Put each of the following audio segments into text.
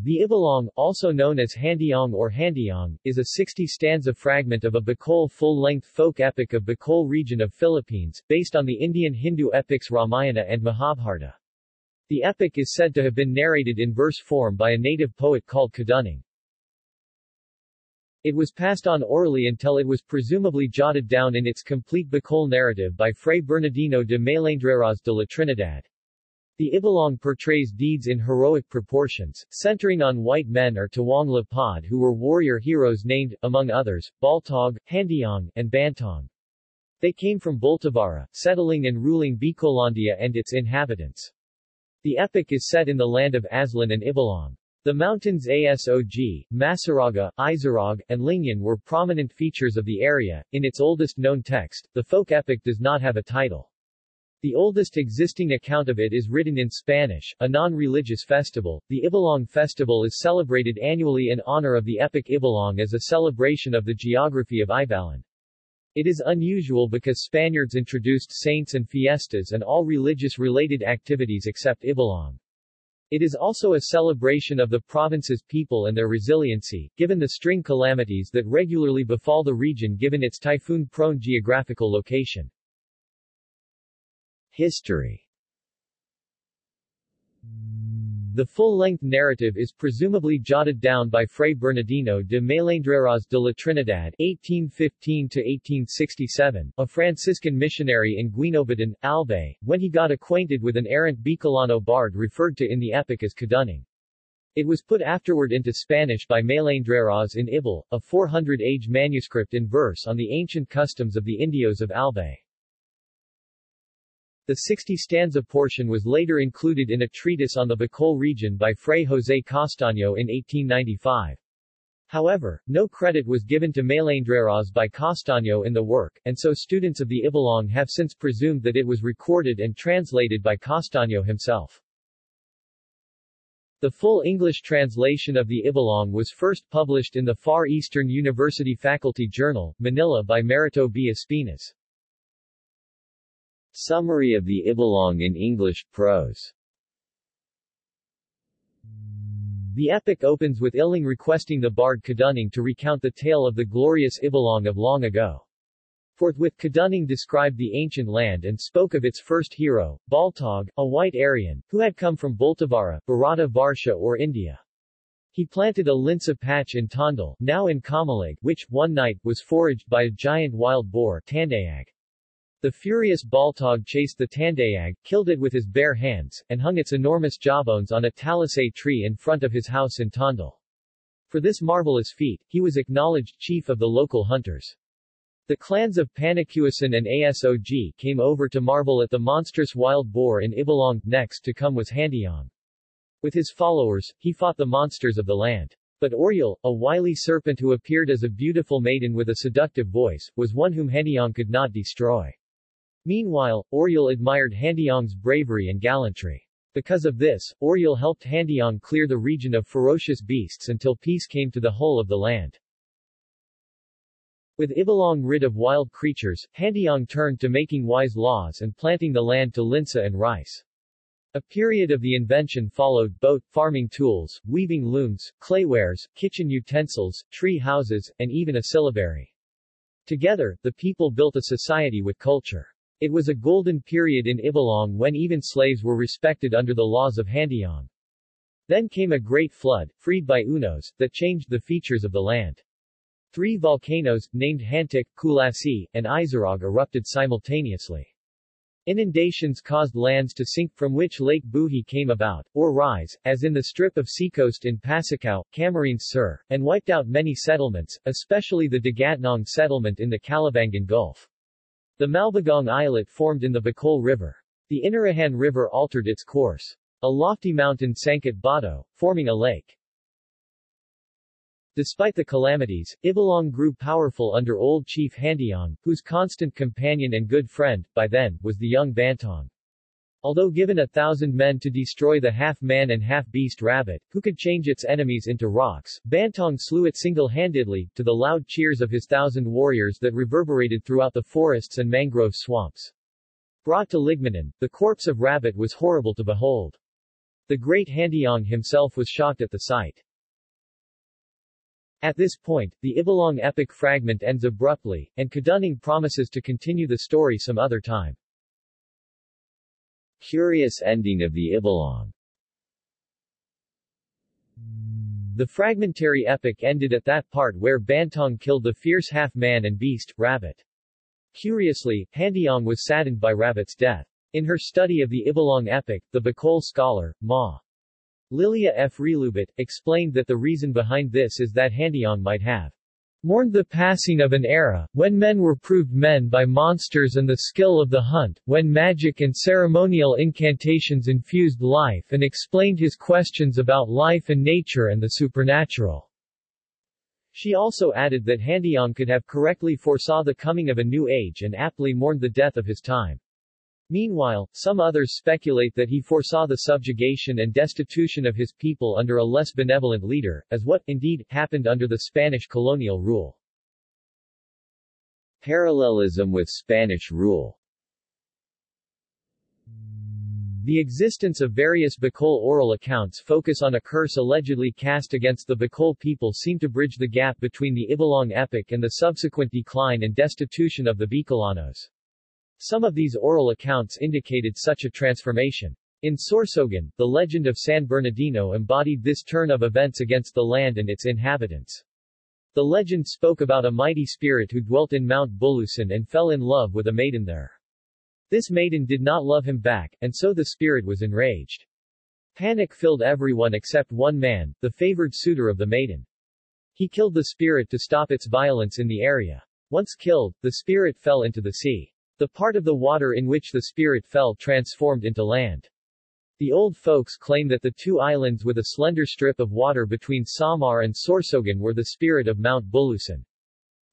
The Ibalong, also known as Handiong or Handiong, is a 60-stanza fragment of a Bicol full-length folk epic of Bicol region of Philippines, based on the Indian Hindu epics Ramayana and Mahabharata. The epic is said to have been narrated in verse form by a native poet called Kadunong. It was passed on orally until it was presumably jotted down in its complete Bicol narrative by Fray Bernardino de Melendreras de la Trinidad. The Ibalong portrays deeds in heroic proportions, centering on white men or Tawang Lapad who were warrior heroes named, among others, Baltog, Handiong, and Bantong. They came from Boltavara, settling and ruling Bicolandia and its inhabitants. The epic is set in the land of Aslong and Ibalong. The mountains Asog, Masaraga, Izarog, and Lingyan were prominent features of the area. In its oldest known text, the folk epic does not have a title. The oldest existing account of it is written in Spanish, a non-religious festival. The Ibalong festival is celebrated annually in honor of the epic Ibalong as a celebration of the geography of Ibalong. It is unusual because Spaniards introduced saints and fiestas and all religious-related activities except Ibalong. It is also a celebration of the province's people and their resiliency, given the string calamities that regularly befall the region given its typhoon-prone geographical location. History The full-length narrative is presumably jotted down by Fray Bernardino de Melendreras de la Trinidad (1815–1867), a Franciscan missionary in Guinobatan, Albay, when he got acquainted with an errant Bicolano bard referred to in the epic as Kadunong. It was put afterward into Spanish by Melendreras in Ibal, a 400-age manuscript in verse on the ancient customs of the Indios of Albay. The 60-stanza portion was later included in a treatise on the Bicol region by Fray José Castaño in 1895. However, no credit was given to Melendreras by Castaño in the work, and so students of the Ibalong have since presumed that it was recorded and translated by Castaño himself. The full English translation of the Ibalong was first published in the Far Eastern University Faculty Journal, Manila by Merito B. Espinas. Summary of the Ibalong in English prose The epic opens with Iling requesting the bard Kadunong to recount the tale of the glorious Ibalong of long ago. Forthwith Kadunong described the ancient land and spoke of its first hero, Baltog, a white Aryan, who had come from Boltavara, Bharata Varsha or India. He planted a linsa patch in Tondal, now in Kamalig, which, one night, was foraged by a giant wild boar Tandayag. The furious Baltog chased the Tandayag, killed it with his bare hands, and hung its enormous jawbones on a talisay tree in front of his house in Tondal. For this marvelous feat, he was acknowledged chief of the local hunters. The clans of Panacuasan and Asog came over to marvel at the monstrous wild boar in Ibalong, next to come was Handiong. With his followers, he fought the monsters of the land. But Oriol, a wily serpent who appeared as a beautiful maiden with a seductive voice, was one whom Handiong could not destroy. Meanwhile, Oriol admired Handiong's bravery and gallantry. Because of this, Oriol helped Handiong clear the region of ferocious beasts until peace came to the whole of the land. With Ibalong rid of wild creatures, Handiong turned to making wise laws and planting the land to linsa and rice. A period of the invention followed boat, farming tools, weaving looms, claywares, kitchen utensils, tree houses, and even a syllabary. Together, the people built a society with culture. It was a golden period in Ibalong when even slaves were respected under the laws of Handiong. Then came a great flood, freed by Unos, that changed the features of the land. Three volcanoes, named Hantik, Kulasi, and Izarog erupted simultaneously. Inundations caused lands to sink from which Lake Buhi came about, or rise, as in the strip of seacoast in Pasicao, Camarines Sur, and wiped out many settlements, especially the Dagatnong settlement in the Calabangan Gulf. The Malbagong Islet formed in the Bicol River. The Inarihan River altered its course. A lofty mountain sank at Bato, forming a lake. Despite the calamities, Ibalong grew powerful under old chief Handiong, whose constant companion and good friend, by then, was the young Bantong. Although given a thousand men to destroy the half-man and half-beast Rabot, who could change its enemies into rocks, Bantong slew it single-handedly, to the loud cheers of his thousand warriors that reverberated throughout the forests and mangrove swamps. Brought to Libmanan, the corpse of Rabot was horrible to behold. The great Handiong himself was shocked at the sight. At this point, the Ibalong epic fragment ends abruptly, and Kadunning promises to continue the story some other time. Curious ending of the Ibalong The fragmentary epic ended at that part where Bantong killed the fierce half-man and beast, Rabot. Curiously, Handiong was saddened by Rabot's death. In her study of the Ibalong epic, the Bicol scholar, Ma. Lilia F. Realubit, explained that the reason behind this is that Handiong might have mourned the passing of an era, when men were proved men by monsters and the skill of the hunt, when magic and ceremonial incantations infused life and explained his questions about life and nature and the supernatural. She also added that Handiong could have correctly foresaw the coming of a new age and aptly mourned the death of his time. Meanwhile, some others speculate that he foresaw the subjugation and destitution of his people under a less benevolent leader, as what, indeed, happened under the Spanish colonial rule. Parallelism with Spanish rule The existence of various Bicol oral accounts focus on a curse allegedly cast against the Bicol people seem to bridge the gap between the Ibalong epic and the subsequent decline and destitution of the Bicolanos. Some of these oral accounts indicated such a transformation. In Sorsogon, the legend of San Bernardino embodied this turn of events against the land and its inhabitants. The legend spoke about a mighty spirit who dwelt in Mount Bulusan and fell in love with a maiden there. This maiden did not love him back, and so the spirit was enraged. Panic filled everyone except one man, the favored suitor of the maiden. He killed the spirit to stop its violence in the area. Once killed, the spirit fell into the sea. The part of the water in which the spirit fell transformed into land. The old folks claim that the two islands with a slender strip of water between Samar and Sorsogon were the spirit of Mount Bulusan.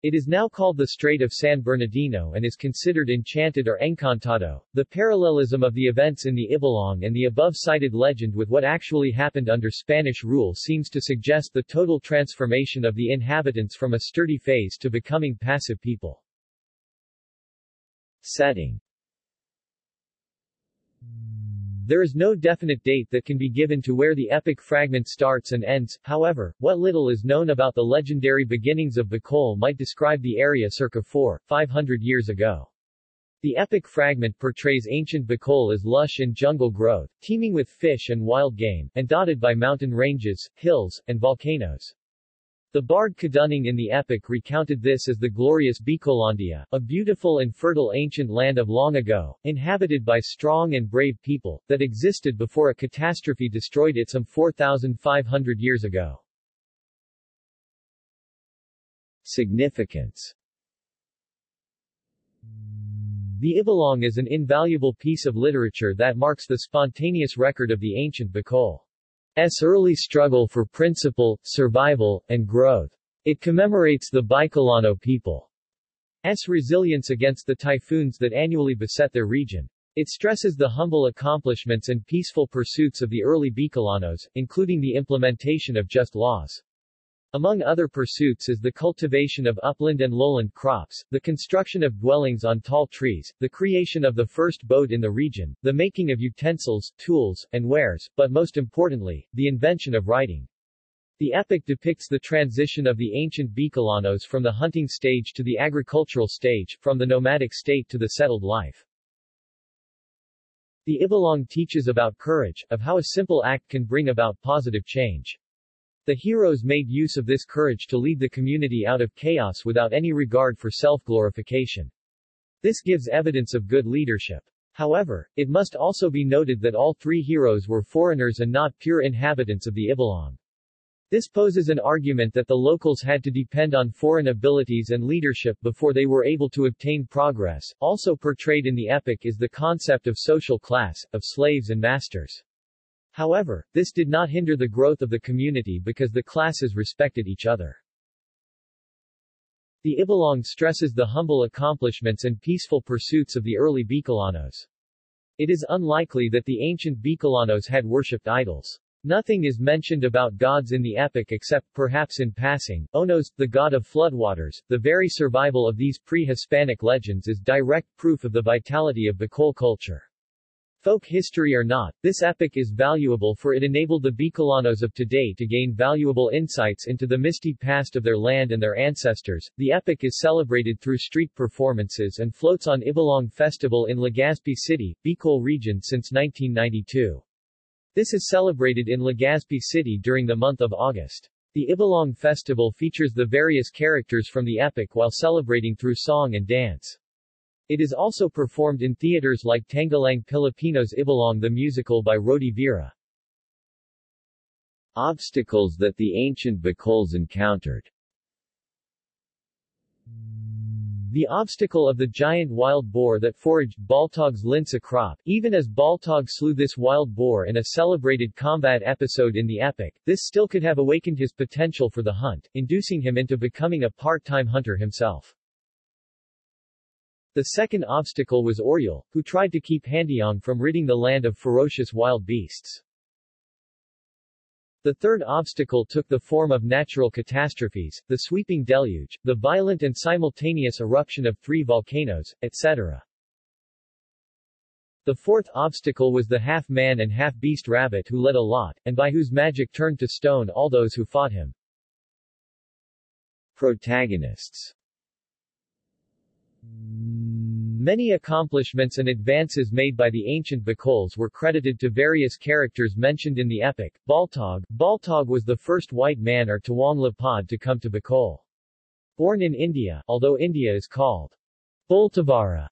It is now called the Strait of San Bernardino and is considered enchanted or encantado. The parallelism of the events in the Ibalong and the above-cited legend with what actually happened under Spanish rule seems to suggest the total transformation of the inhabitants from a sturdy phase to becoming passive people. Setting There is no definite date that can be given to where the epic fragment starts and ends, however, what little is known about the legendary beginnings of Bicol might describe the area circa 4, 500 years ago. The epic fragment portrays ancient Bicol as lush in jungle growth, teeming with fish and wild game, and dotted by mountain ranges, hills, and volcanoes. The bard Kadunning in the epic recounted this as the glorious Bicolandia, a beautiful and fertile ancient land of long ago, inhabited by strong and brave people, that existed before a catastrophe destroyed it some 4,500 years ago. Significance The Ibalong is an invaluable piece of literature that marks the spontaneous record of the ancient Bicol. S early struggle for principle, survival, and growth. It commemorates the Bicolano people's resilience against the typhoons that annually beset their region. It stresses the humble accomplishments and peaceful pursuits of the early Bicolanos, including the implementation of just laws. Among other pursuits is the cultivation of upland and lowland crops, the construction of dwellings on tall trees, the creation of the first boat in the region, the making of utensils, tools, and wares, but most importantly, the invention of writing. The epic depicts the transition of the ancient Bicolanos from the hunting stage to the agricultural stage, from the nomadic state to the settled life. The Ibalong teaches about courage, of how a simple act can bring about positive change. The heroes made use of this courage to lead the community out of chaos without any regard for self-glorification. This gives evidence of good leadership. However, it must also be noted that all three heroes were foreigners and not pure inhabitants of the Ibalong. This poses an argument that the locals had to depend on foreign abilities and leadership before they were able to obtain progress. Also portrayed in the epic is the concept of social class, of slaves and masters. However, this did not hinder the growth of the community because the classes respected each other. The Ibalong stresses the humble accomplishments and peaceful pursuits of the early Bicolanos. It is unlikely that the ancient Bicolanos had worshipped idols. Nothing is mentioned about gods in the epic except perhaps in passing, Onos, the god of floodwaters. The very survival of these pre-Hispanic legends is direct proof of the vitality of Bicol culture. Folk history or not, this epic is valuable for it enabled the Bicolanos of today to gain valuable insights into the misty past of their land and their ancestors. The epic is celebrated through street performances and floats on Ibalong Festival in Legazpi City, Bicol region since 1992. This is celebrated in Legazpi City during the month of August. The Ibalong Festival features the various characters from the epic while celebrating through song and dance. It is also performed in theaters like Tanghalang Pilipino's Ibalong the musical by Rody Vera. Obstacles that the ancient Bicols encountered The obstacle of the giant wild boar that foraged Baltog's Linsa crop, even as Baltog slew this wild boar in a celebrated combat episode in the epic, this still could have awakened his potential for the hunt, inducing him into becoming a part-time hunter himself. The second obstacle was Oriol, who tried to keep Handiong from ridding the land of ferocious wild beasts. The third obstacle took the form of natural catastrophes, the sweeping deluge, the violent and simultaneous eruption of three volcanoes, etc. The fourth obstacle was the half-man and half-beast Rabot who led a lot, and by whose magic turned to stone all those who fought him. Protagonists Many accomplishments and advances made by the ancient Bicols were credited to various characters mentioned in the epic. Baltog Baltog was the first white man or Tawang Lapad to come to Bicol. Born in India, although India is called Boltavara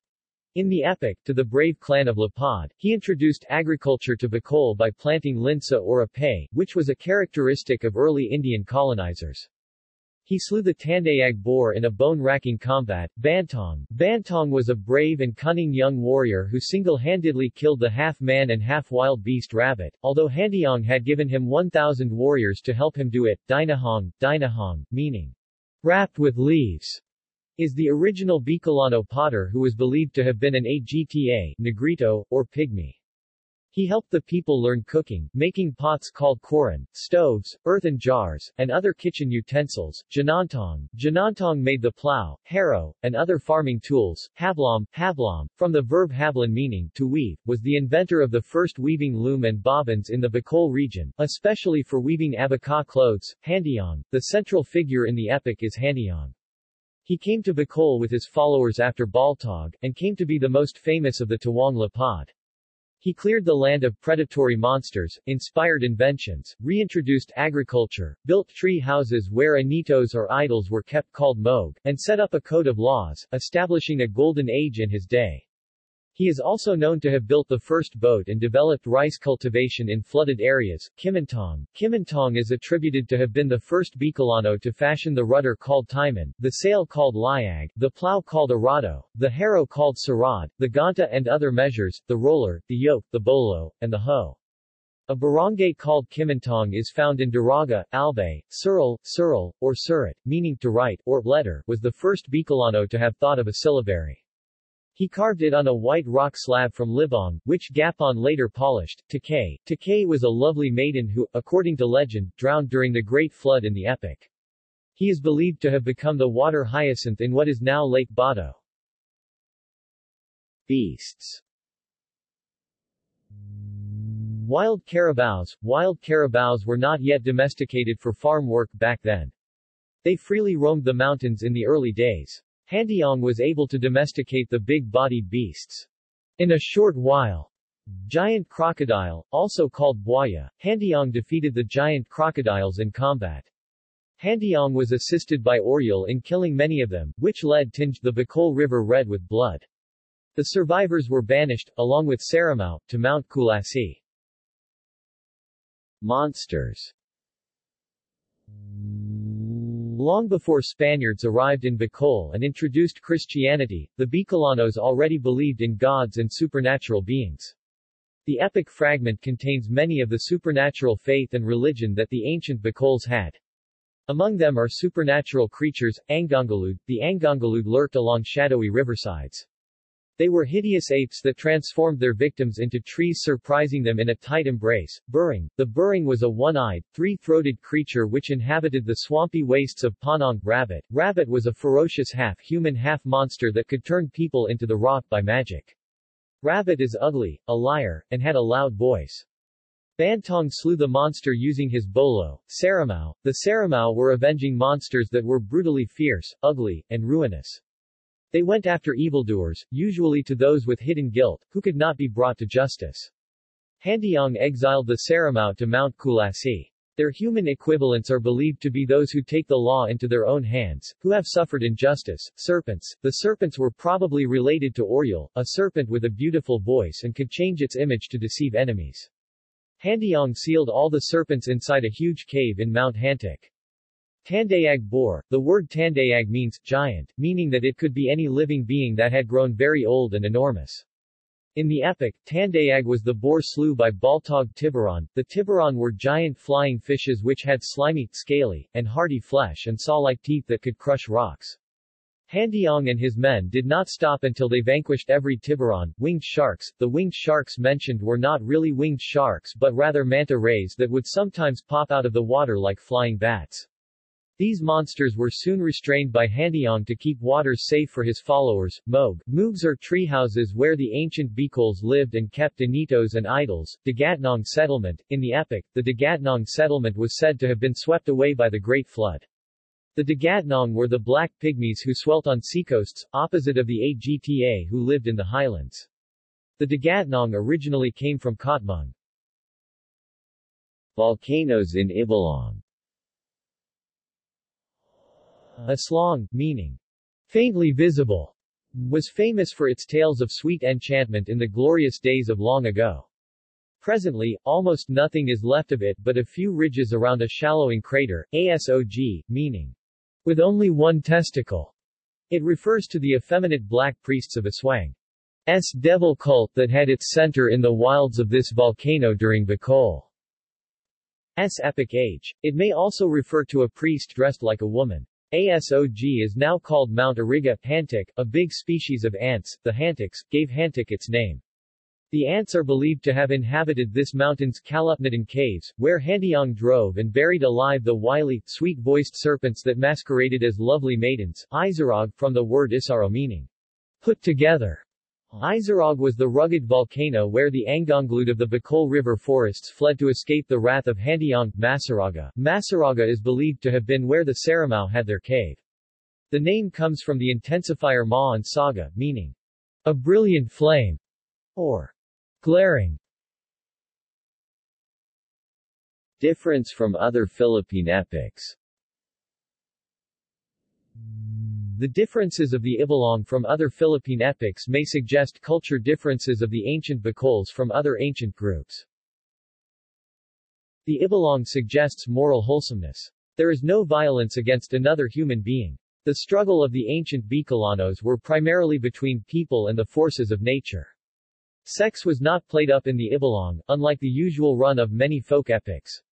in the epic, to the brave clan of Lapad, he introduced agriculture to Bicol by planting linsa or apay, which was a characteristic of early Indian colonizers. He slew the Tandayag boar in a bone-racking combat. Bantong Bantong was a brave and cunning young warrior who single-handedly killed the half-man and half-wild beast Rabot, although Handiong had given him 1,000 warriors to help him do it. Dinahong, Dinahong, meaning wrapped with leaves, is the original Bicolano potter who was believed to have been an Agta, Negrito, or Pygmy. He helped the people learn cooking, making pots called koran, stoves, earthen jars, and other kitchen utensils. Janantong, Janantong made the plow, harrow, and other farming tools. Hablam, Hablam, from the verb hablan meaning to weave, was the inventor of the first weaving loom and bobbins in the Bicol region, especially for weaving abaca clothes. Handiong, the central figure in the epic is Handiong. He came to Bicol with his followers after Baltog, and came to be the most famous of the Tawang Lapad. He cleared the land of predatory monsters, inspired inventions, reintroduced agriculture, built tree houses where anitos or idols were kept called moog, and set up a code of laws, establishing a golden age in his day. He is also known to have built the first boat and developed rice cultivation in flooded areas. Kimintong. Kimintong is attributed to have been the first Bicolano to fashion the rudder called Timon, the sail called Liag, the plow called Arado, the harrow called Sarad, the ganta and other measures, the roller, the yoke, the bolo, and the hoe. A barangay called Kimintong is found in Daraga, Albay, Sural, Sural, or Surat, meaning to write, or letter, was the first Bicolano to have thought of a syllabary. He carved it on a white rock slab from Libong, which Gapon later polished. Takay. Takay was a lovely maiden who, according to legend, drowned during the Great Flood in the epic. He is believed to have become the water hyacinth in what is now Lake Bato. Beasts Wild carabaos Wild carabaos were not yet domesticated for farm work back then. They freely roamed the mountains in the early days. Handiong was able to domesticate the big-bodied beasts. In a short while, Giant crocodile, also called buaya, Handiong defeated the giant crocodiles in combat. Handiong was assisted by Oriol in killing many of them, which lead tinged the Bicol River red with blood. The survivors were banished, along with Saramao, to Mount Kulasi. Monsters Long before Spaniards arrived in Bicol and introduced Christianity, the Bicolanos already believed in gods and supernatural beings. The epic fragment contains many of the supernatural faith and religion that the ancient Bicols had. Among them are supernatural creatures, Angongalud. The Angongalud lurked along shadowy riversides. They were hideous apes that transformed their victims into trees surprising them in a tight embrace. Burring. The burring was a one-eyed, three-throated creature which inhabited the swampy wastes of Panong. Rabot. Rabot was a ferocious half-human half-monster that could turn people into the rock by magic. Rabot is ugly, a liar, and had a loud voice. Bantong slew the monster using his bolo, Saramao. The Saramao were avenging monsters that were brutally fierce, ugly, and ruinous. They went after evildoers, usually to those with hidden guilt, who could not be brought to justice. Handiong exiled the Saramao to Mount Kulasi. Their human equivalents are believed to be those who take the law into their own hands, who have suffered injustice. Serpents. The serpents were probably related to Oriol, a serpent with a beautiful voice and could change its image to deceive enemies. Handiong sealed all the serpents inside a huge cave in Mount Hantik. Tandayag Bor. The word Tandayag means giant, meaning that it could be any living being that had grown very old and enormous. In the epic, Tandayag was the boar slew by Baltog Tiburon. The Tiburon were giant flying fishes which had slimy, scaly, and hardy flesh and saw-like teeth that could crush rocks. Handiong and his men did not stop until they vanquished every tiburon. Winged sharks. The winged sharks mentioned were not really winged sharks but rather manta rays that would sometimes pop out of the water like flying bats. These monsters were soon restrained by Handiong to keep waters safe for his followers. Moog. Moogs are treehouses where the ancient Bicols lived and kept anitos and idols. Dagatnong settlement. In the epic, the Dagatnong settlement was said to have been swept away by the Great Flood. The Dagatnong were the black pygmies who swelt on seacoasts, opposite of the Agta who lived in the highlands. The Dagatnong originally came from Katmang. Volcanoes in Ibalong Aslong, meaning faintly visible, was famous for its tales of sweet enchantment in the glorious days of long ago. Presently, almost nothing is left of it but a few ridges around a shallowing crater, ASOG, meaning with only one testicle. It refers to the effeminate black priests of Aswang's devil cult that had its center in the wilds of this volcano during Bicol's epic age. It may also refer to a priest dressed like a woman. ASOG is now called Mount Iriga, Hantik, a big species of ants, the Hantiks, gave Hantik its name. The ants are believed to have inhabited this mountain's Kalupnadan caves, where Handiong drove and buried alive the wily, sweet-voiced serpents that masqueraded as lovely maidens, Izarog, from the word Isaro meaning, put together. Izarog was the rugged volcano where the Angonglud of the Bicol River forests fled to escape the wrath of Handiong, Masaraga. Masaraga is believed to have been where the Saramao had their cave. The name comes from the intensifier Ma and Saga, meaning, a brilliant flame, or Glaring Difference from other Philippine epics The differences of the Ibalong from other Philippine epics may suggest culture differences of the ancient Bicols from other ancient groups. The Ibalong suggests moral wholesomeness. There is no violence against another human being. The struggle of the ancient Bicolanos were primarily between people and the forces of nature. Sex was not played up in the Ibalong, unlike the usual run of many folk epics.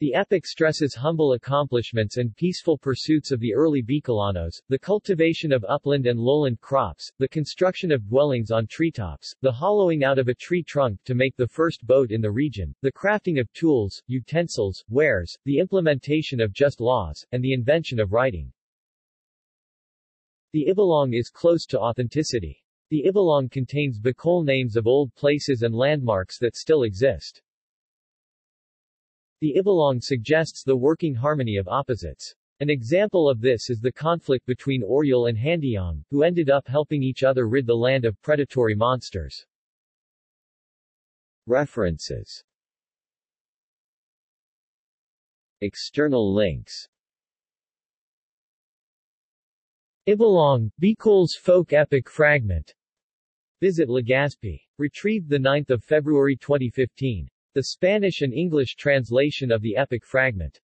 The epic stresses humble accomplishments and peaceful pursuits of the early Bicolanos, the cultivation of upland and lowland crops, the construction of dwellings on treetops, the hollowing out of a tree trunk to make the first boat in the region, the crafting of tools, utensils, wares, the implementation of just laws, and the invention of writing. The Ibalong is close to authenticity. The Ibalong contains Bicol names of old places and landmarks that still exist. The Ibalong suggests the working harmony of opposites. An example of this is the conflict between Oriol and Handiong, who ended up helping each other rid the land of predatory monsters. References External links Ibalong, Bicol's folk epic fragment Visit Legazpi. Retrieved 9 February 2015. The Spanish and English translation of the epic fragment.